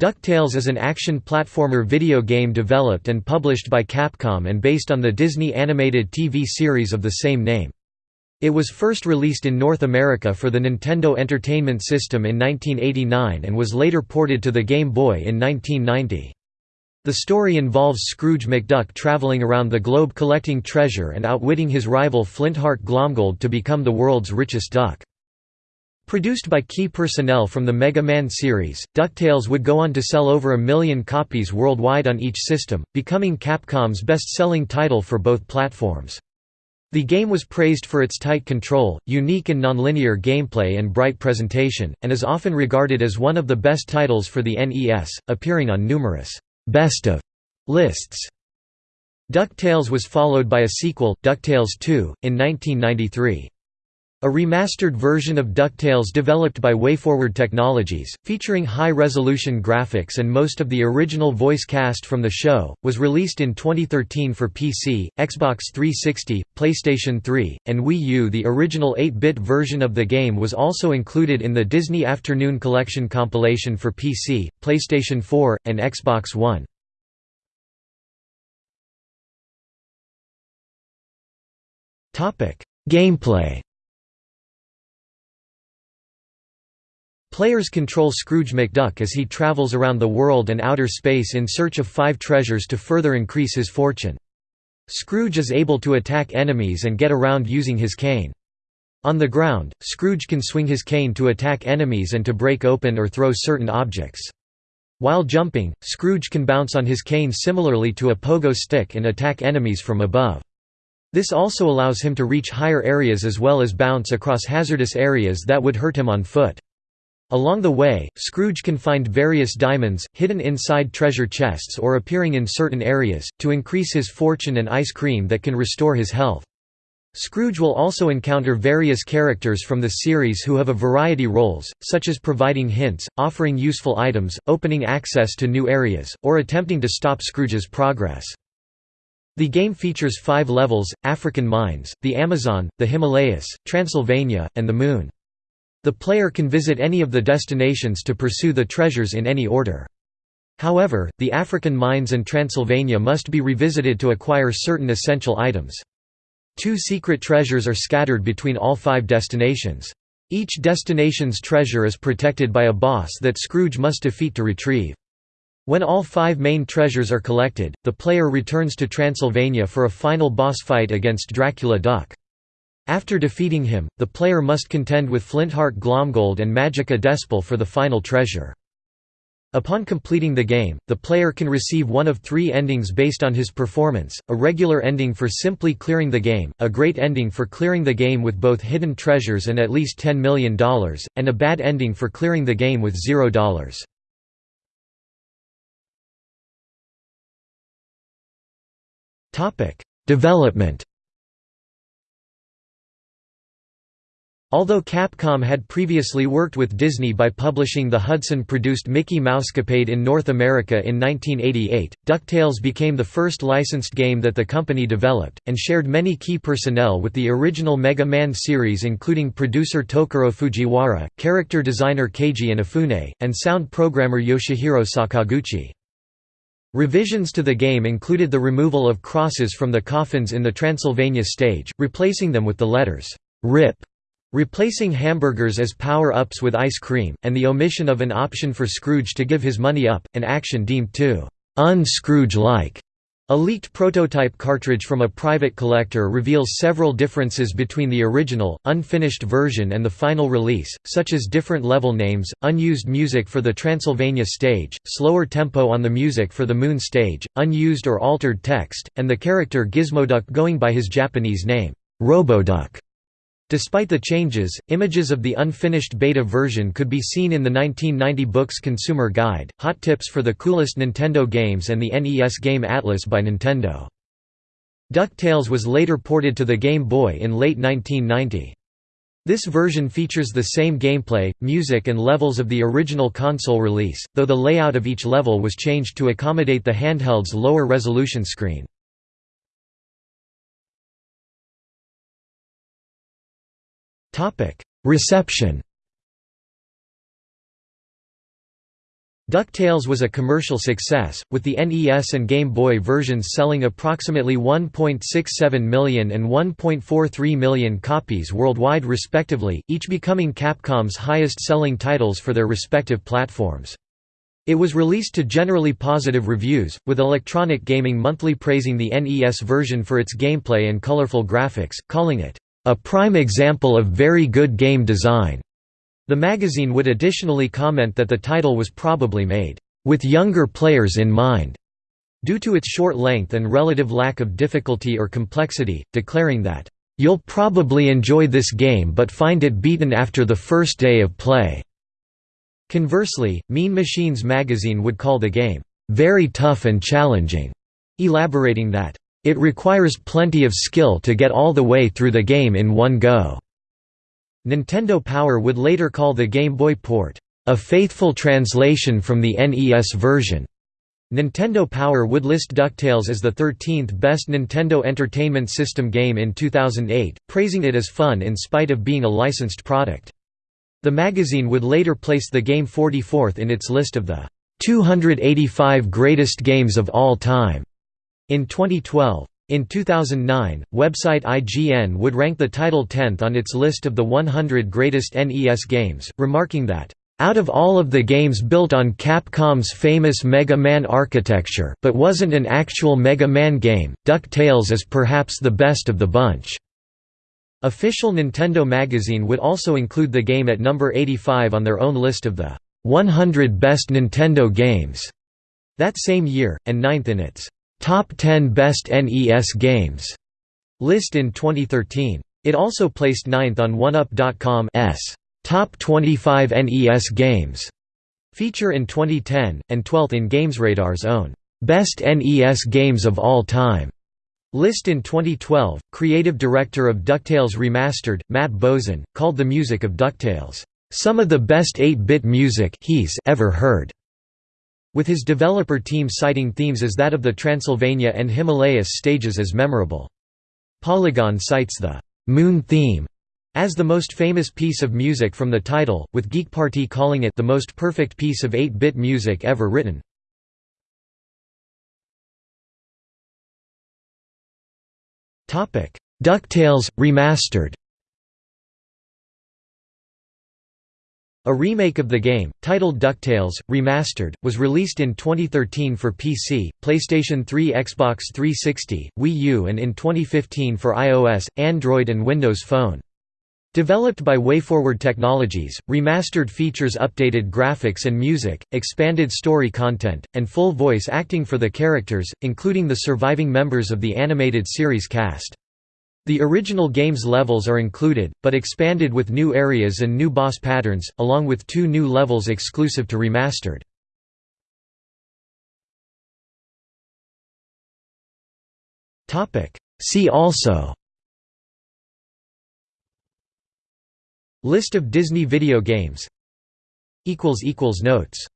DuckTales is an action platformer video game developed and published by Capcom and based on the Disney animated TV series of the same name. It was first released in North America for the Nintendo Entertainment System in 1989 and was later ported to the Game Boy in 1990. The story involves Scrooge McDuck traveling around the globe collecting treasure and outwitting his rival Flintheart Glomgold to become the world's richest duck. Produced by key personnel from the Mega Man series, DuckTales would go on to sell over a million copies worldwide on each system, becoming Capcom's best-selling title for both platforms. The game was praised for its tight control, unique and nonlinear gameplay and bright presentation, and is often regarded as one of the best titles for the NES, appearing on numerous «best of» lists. DuckTales was followed by a sequel, DuckTales 2, in 1993. A remastered version of DuckTales developed by WayForward Technologies, featuring high-resolution graphics and most of the original voice cast from the show, was released in 2013 for PC, Xbox 360, PlayStation 3, and Wii U. The original 8-bit version of the game was also included in the Disney Afternoon Collection compilation for PC, PlayStation 4, and Xbox One. Gameplay Players control Scrooge McDuck as he travels around the world and outer space in search of five treasures to further increase his fortune. Scrooge is able to attack enemies and get around using his cane. On the ground, Scrooge can swing his cane to attack enemies and to break open or throw certain objects. While jumping, Scrooge can bounce on his cane similarly to a pogo stick and attack enemies from above. This also allows him to reach higher areas as well as bounce across hazardous areas that would hurt him on foot. Along the way, Scrooge can find various diamonds, hidden inside treasure chests or appearing in certain areas, to increase his fortune and ice cream that can restore his health. Scrooge will also encounter various characters from the series who have a variety roles, such as providing hints, offering useful items, opening access to new areas, or attempting to stop Scrooge's progress. The game features five levels, African mines, the Amazon, the Himalayas, Transylvania, and the Moon. The player can visit any of the destinations to pursue the treasures in any order. However, the African mines and Transylvania must be revisited to acquire certain essential items. Two secret treasures are scattered between all five destinations. Each destination's treasure is protected by a boss that Scrooge must defeat to retrieve. When all five main treasures are collected, the player returns to Transylvania for a final boss fight against Dracula Duck. After defeating him, the player must contend with Flintheart Glomgold and Magica De Spell for the final treasure. Upon completing the game, the player can receive one of three endings based on his performance, a regular ending for simply clearing the game, a great ending for clearing the game with both hidden treasures and at least $10 million, and a bad ending for clearing the game with $0. Development Although Capcom had previously worked with Disney by publishing the Hudson-produced Mickey Mousecapade in North America in 1988, DuckTales became the first licensed game that the company developed, and shared many key personnel with the original Mega Man series including producer Tokuro Fujiwara, character designer Keiji Inafune, and sound programmer Yoshihiro Sakaguchi. Revisions to the game included the removal of crosses from the coffins in the Transylvania stage, replacing them with the letters RIP Replacing hamburgers as power-ups with ice cream, and the omission of an option for Scrooge to give his money up, an action deemed too un-Scrooge-like. A leaked prototype cartridge from a private collector reveals several differences between the original, unfinished version and the final release, such as different level names, unused music for the Transylvania stage, slower tempo on the music for the Moon stage, unused or altered text, and the character Gizmoduck going by his Japanese name, Roboduck. Despite the changes, images of the unfinished beta version could be seen in the 1990 book's Consumer Guide, Hot Tips for the Coolest Nintendo Games and the NES Game Atlas by Nintendo. DuckTales was later ported to the Game Boy in late 1990. This version features the same gameplay, music and levels of the original console release, though the layout of each level was changed to accommodate the handheld's lower resolution screen. Reception DuckTales was a commercial success, with the NES and Game Boy versions selling approximately 1.67 million and 1.43 million copies worldwide respectively, each becoming Capcom's highest-selling titles for their respective platforms. It was released to generally positive reviews, with Electronic Gaming Monthly praising the NES version for its gameplay and colorful graphics, calling it, "...a prime example of very good game design." The magazine would additionally comment that the title was probably made, "...with younger players in mind." due to its short length and relative lack of difficulty or complexity, declaring that, "...you'll probably enjoy this game but find it beaten after the first day of play." Conversely, Mean Machines magazine would call the game, "...very tough and challenging", elaborating that, "...it requires plenty of skill to get all the way through the game in one go." Nintendo Power would later call the Game Boy port, "...a faithful translation from the NES version." Nintendo Power would list DuckTales as the 13th best Nintendo Entertainment System game in 2008, praising it as fun in spite of being a licensed product. The magazine would later place the game 44th in its list of the 285 greatest games of all time in 2012. In 2009, website IGN would rank the title 10th on its list of the 100 greatest NES games, remarking that, "...out of all of the games built on Capcom's famous Mega Man architecture but wasn't an actual Mega Man game, DuckTales is perhaps the best of the bunch." Official Nintendo magazine would also include the game at number 85 on their own list of the 100 best Nintendo games that same year, and ninth in its Top 10 Best NES Games list in 2013. It also placed ninth on OneUp.com's Top 25 NES Games feature in 2010, and 12th in GamesRadar's own Best NES Games of All Time list in 2012. Creative director of DuckTales Remastered, Matt Bozon, called the music of DuckTales, some of the best 8-bit music he's ever heard with his developer team citing themes as that of the Transylvania and Himalayas stages as memorable. Polygon cites the «Moon theme» as the most famous piece of music from the title, with Geek Party calling it the most perfect piece of 8-bit music ever written. DuckTales – Remastered A remake of the game, titled DuckTales, Remastered, was released in 2013 for PC, PlayStation 3 Xbox 360, Wii U and in 2015 for iOS, Android and Windows Phone. Developed by WayForward Technologies, Remastered features updated graphics and music, expanded story content, and full voice acting for the characters, including the surviving members of the animated series cast. The original game's levels are included, but expanded with new areas and new boss patterns, along with two new levels exclusive to Remastered. See also List of Disney video games Notes